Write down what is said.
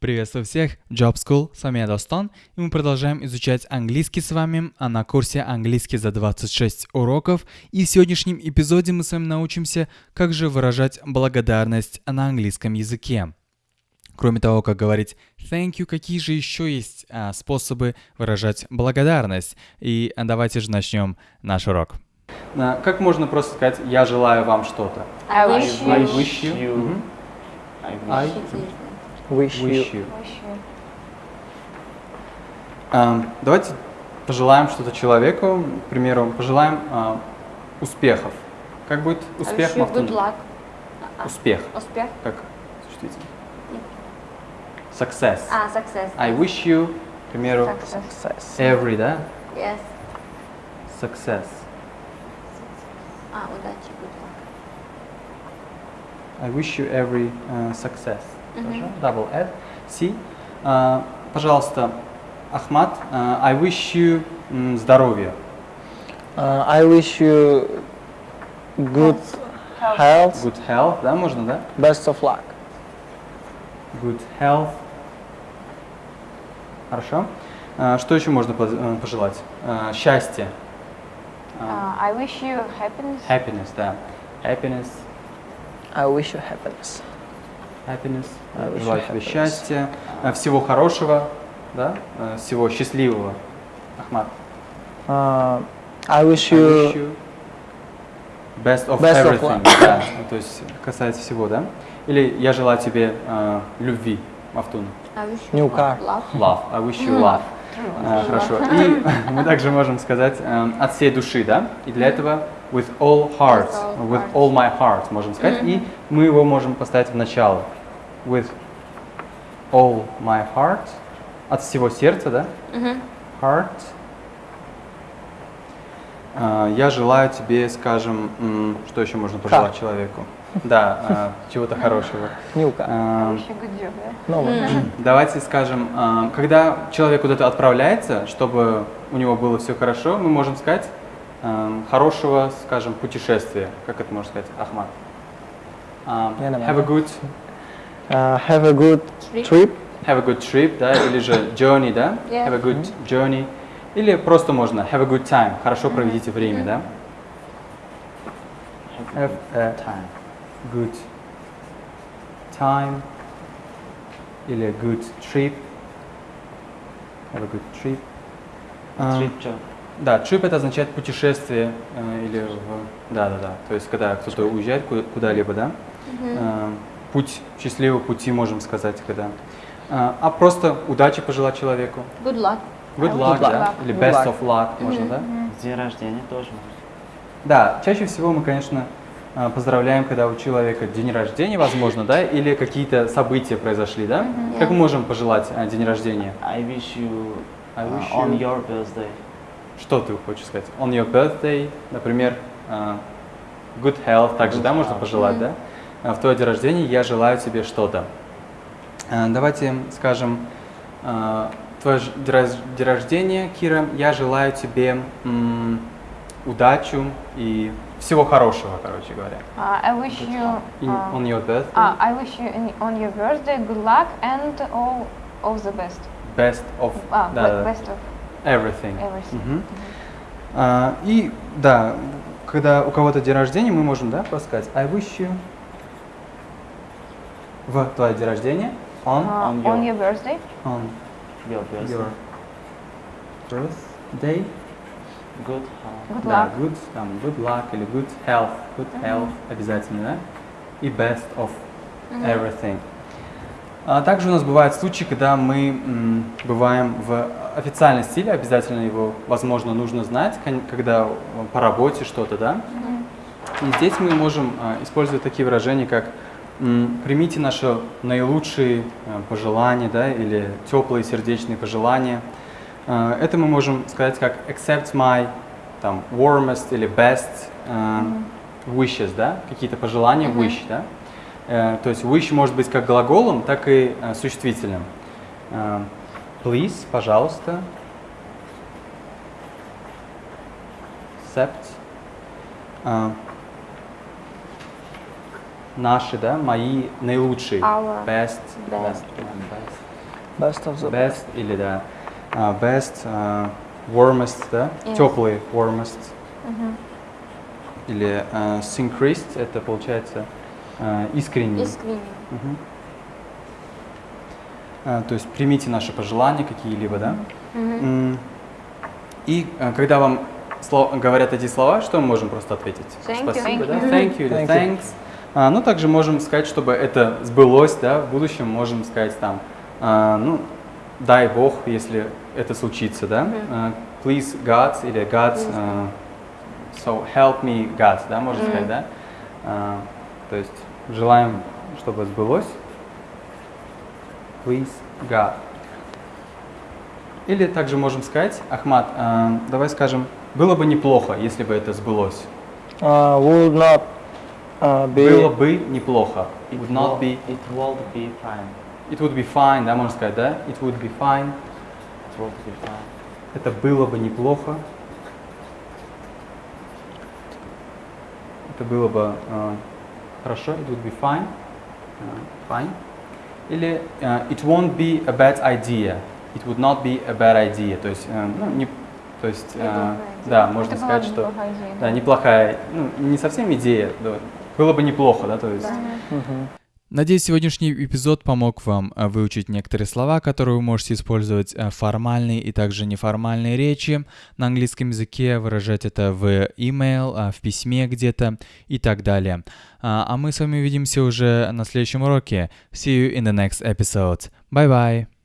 Приветствую всех, Job School, с вами я Достон, и мы продолжаем изучать английский с вами а на курсе «Английский за 26 уроков», и в сегодняшнем эпизоде мы с вами научимся, как же выражать благодарность на английском языке. Кроме того, как говорить thank you, какие же еще есть а, способы выражать благодарность? И давайте же начнем наш урок. А, как можно просто сказать «я желаю вам что-то»? I wish you. I wish you. I I wish, wish you. you. А, давайте пожелаем что-то человеку, к примеру, пожелаем а, успехов. Как будет I успех? wish you good luck. А, Успех. Успех. Как существительное? Success. А, success. I wish you, к примеру, Success. Success. every, да? Yes. Success. А, удачи, good luck. I wish you every uh, success. Мгм. Хорошо? Double F. C. А, пожалуйста, Ахмад, а, I wish you м, здоровья. Uh, I wish you good health, Good health, да, можно, да? best of luck. Good health. Хорошо. А, что еще можно э, пожелать? А, счастье. А, А, I wish you happiness. happiness, да. Happiness. I wish you happiness. Happiness. Желаю тебе счастья, а, всего хорошего, да? А, всего счастливого. Ахмад. Uh, I wish I wish you best of Best of everything. luck. да, ну, то есть касается всего, да? Или я желаю тебе а, любви, Мафтун. I wish you New car. love. Love. I wish you love. А, хорошо. И мы также можем сказать от всей души, да? И для этого with all heart, all with all my heart можем сказать. И мы его можем поставить в начало. With all my heart, от всего сердца, да? Heart. А, Я желаю тебе, скажем, что еще можно пожелать человеку? Да, а, чего-то хорошего. job, да? No, Ну, Давайте скажем, а, когда человек куда-то отправляется, чтобы у него было все хорошо, мы можем сказать хорошего, скажем, путешествия. Как это можно сказать, Ахмад? Have a good, uh, have a good Trip. trip. have a good trip, да, или же journey, да? Yeah. Have a good journey. Или просто можно have a good time, хорошо проведите время, да? Have a good time или good trip. Have a good trip. А, Да, trip это означает путешествие э, или в... Да, да, да. То есть когда кто-то уезжает ку- куда-либо, да? Э, Путь, счастливого пути, можем сказать, когда. А а просто удачи пожелать человеку. Good luck. Good I wish luck, да? luck. Или Good best luck. of luck, можно, да? День рождения тоже можно. Да, чаще всего мы, конечно, э, поздравляем, когда у человека день рождения, возможно, да, или какие-то события произошли, да? Как мы можем пожелать э, день рождения? I wish you, I uh, wish on you- your birthday. Что ты хочешь сказать? On your birthday, например, э, good health, также, Good да, можно пожелать, да? Э, В твой день рождения я желаю тебе что-то. Э, Давайте скажем, твой ж- день рождения, Кира, я желаю тебе м, удачу и всего хорошего, короче говоря. Uh, I wish you. Uh, on your birthday, uh, I wish you on your birthday good luck and all of the best. best of да, be- да, best of everything. everything. Мгм. А, и да, когда у кого-то день рождения, мы можем, да, сказать I wish you в твой день рождения on, Uh, on on your- your birthday. on Your birthday. your birthday. Good health. Good Да, luck. good, там, good luck или good health, good health обязательно, да? И best of everything. А также у нас бывают случаи, когда мы бываем в официальном стиле, обязательно его, возможно, нужно знать, когда по работе что-то, да? И здесь мы можем а, использовать такие выражения, как «примите наши наилучшие а, пожелания», да, или «теплые сердечные пожелания». Это мы можем сказать как «accept my там, warmest» или «best wishes», да, какие-то пожелания, wish, да. Э, То есть wish может быть как глаголом, так и э, существительным. Э, Please, пожалуйста. Accept. Наши, да, мои наилучшие. Our Best, best. best, best of the best или да, best, warmest, да, Yes. теплый, warmest. Мгм. Или а, synchronist, это получается а, искренний. Искренне. Мгм. А, то есть примите наши пожелания какие-либо, да. М, И а, когда вам говорят эти слова, что мы можем просто ответить? Thank you. Спасибо, Thank да? you. Thank you или Thank you. thanks. А, ну, также можем сказать, чтобы это сбылось, да, в будущем можем сказать там, а, ну, дай Бог, если это случится, да. А, please God или God, а, so help me God, да, можно сказать, да. А, то есть желаем, чтобы сбылось. Please God. Или также можем сказать, Ахмат, а, давай скажем, было бы неплохо, если бы это сбылось. uh, would not uh, be Было бы неплохо. It Would not be. It would be fine. It would be fine, да, можно сказать, да? It would be fine. It would be fine. Это было бы неплохо. Это было бы а, хорошо. It would be fine. А, fine. Или а, it won't be a bad idea. It would not be a bad idea. То есть, э, ну, не, то есть, а, да, можно Это сказать, что неплохая идея, да, неплохая, ну, не совсем идея, да, было бы неплохо, да, то есть. Mhm. Надеюсь, сегодняшний эпизод помог вам а, выучить некоторые слова, которые вы можете использовать а, в формальной и также неформальной речи на английском языке, выражать это в email, а, в письме где-то и так далее. А а мы с вами увидимся уже на следующем уроке. See you in the next episode. Bye bye.